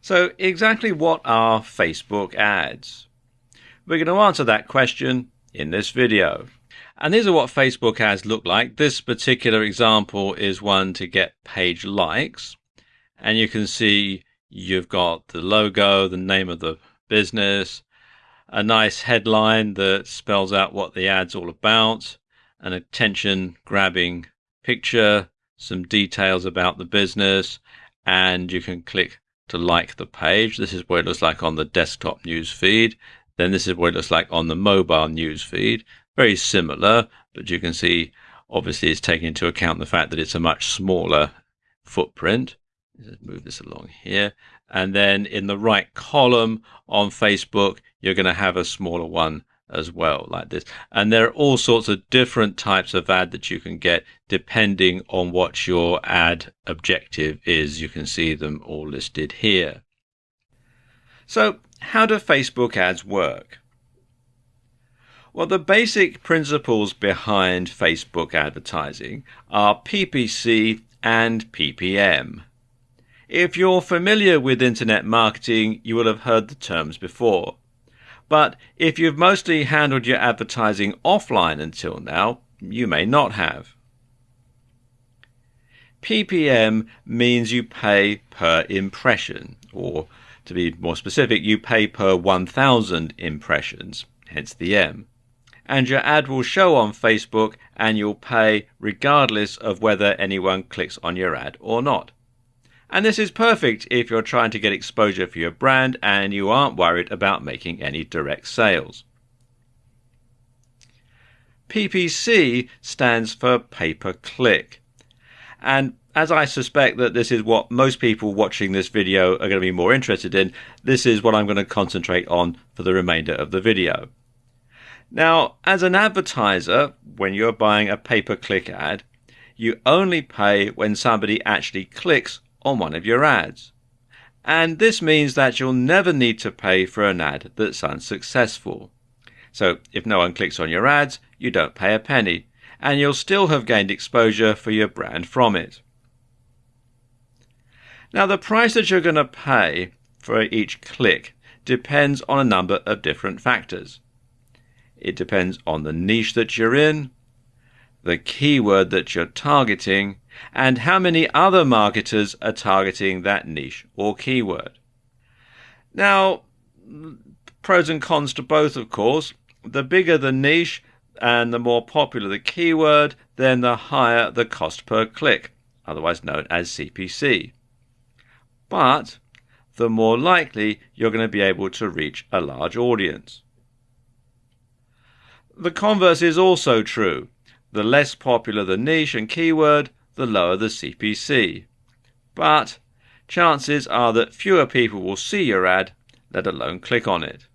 So, exactly what are Facebook ads? We're going to answer that question in this video. And these are what Facebook ads look like. This particular example is one to get page likes. And you can see you've got the logo, the name of the business, a nice headline that spells out what the ad's all about, an attention grabbing picture, some details about the business, and you can click to like the page. This is what it looks like on the desktop news feed. Then this is what it looks like on the mobile news feed. Very similar, but you can see obviously it's taking into account the fact that it's a much smaller footprint. Let's move this along here. And then in the right column on Facebook, you're going to have a smaller one as well, like this. And there are all sorts of different types of ad that you can get depending on what your ad objective is. You can see them all listed here. So, how do Facebook ads work? Well, the basic principles behind Facebook advertising are PPC and PPM. If you're familiar with internet marketing, you will have heard the terms before. But if you've mostly handled your advertising offline until now, you may not have. PPM means you pay per impression, or to be more specific, you pay per 1000 impressions, hence the M. And your ad will show on Facebook and you'll pay regardless of whether anyone clicks on your ad or not. And this is perfect if you're trying to get exposure for your brand and you aren't worried about making any direct sales. PPC stands for pay per click. And as I suspect that this is what most people watching this video are going to be more interested in, this is what I'm going to concentrate on for the remainder of the video. Now, as an advertiser, when you're buying a pay per click ad, you only pay when somebody actually clicks on one of your ads. And this means that you'll never need to pay for an ad that's unsuccessful. So if no one clicks on your ads, you don't pay a penny, and you'll still have gained exposure for your brand from it. Now, the price that you're going to pay for each click depends on a number of different factors. It depends on the niche that you're in, the keyword that you're targeting, and how many other marketers are targeting that niche or keyword. Now, pros and cons to both, of course. The bigger the niche and the more popular the keyword, then the higher the cost per click, otherwise known as CPC. But the more likely you're going to be able to reach a large audience. The converse is also true. The less popular the niche and keyword, the lower the CPC. But chances are that fewer people will see your ad, let alone click on it.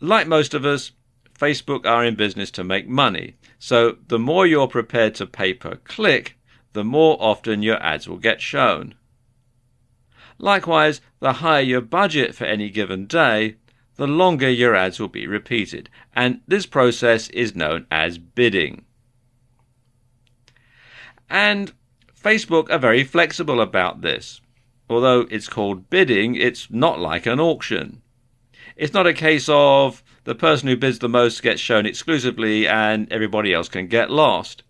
Like most of us, Facebook are in business to make money, so the more you're prepared to pay per click, the more often your ads will get shown. Likewise, the higher your budget for any given day, the longer your ads will be repeated, and this process is known as bidding. And Facebook are very flexible about this. Although it's called bidding, it's not like an auction. It's not a case of the person who bids the most gets shown exclusively and everybody else can get lost.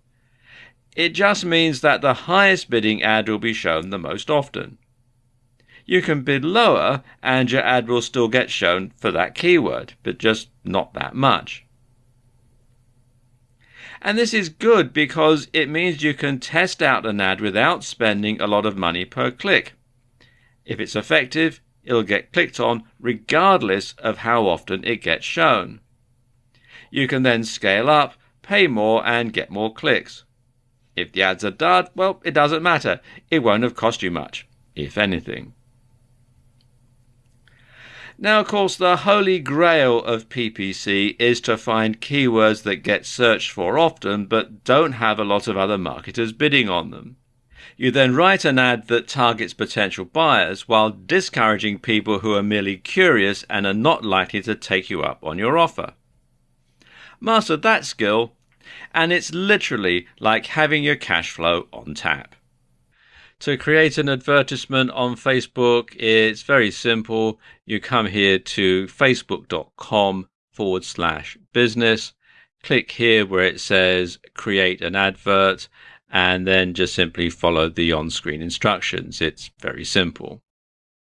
It just means that the highest bidding ad will be shown the most often you can bid lower and your ad will still get shown for that keyword, but just not that much. And this is good because it means you can test out an ad without spending a lot of money per click. If it's effective, it'll get clicked on regardless of how often it gets shown. You can then scale up, pay more, and get more clicks. If the ads are dud, well, it doesn't matter. It won't have cost you much, if anything. Now, of course, the holy grail of PPC is to find keywords that get searched for often but don't have a lot of other marketers bidding on them. You then write an ad that targets potential buyers while discouraging people who are merely curious and are not likely to take you up on your offer. Master that skill, and it's literally like having your cash flow on tap. To create an advertisement on Facebook, it's very simple. You come here to facebook.com forward slash business. Click here where it says create an advert and then just simply follow the on screen instructions. It's very simple.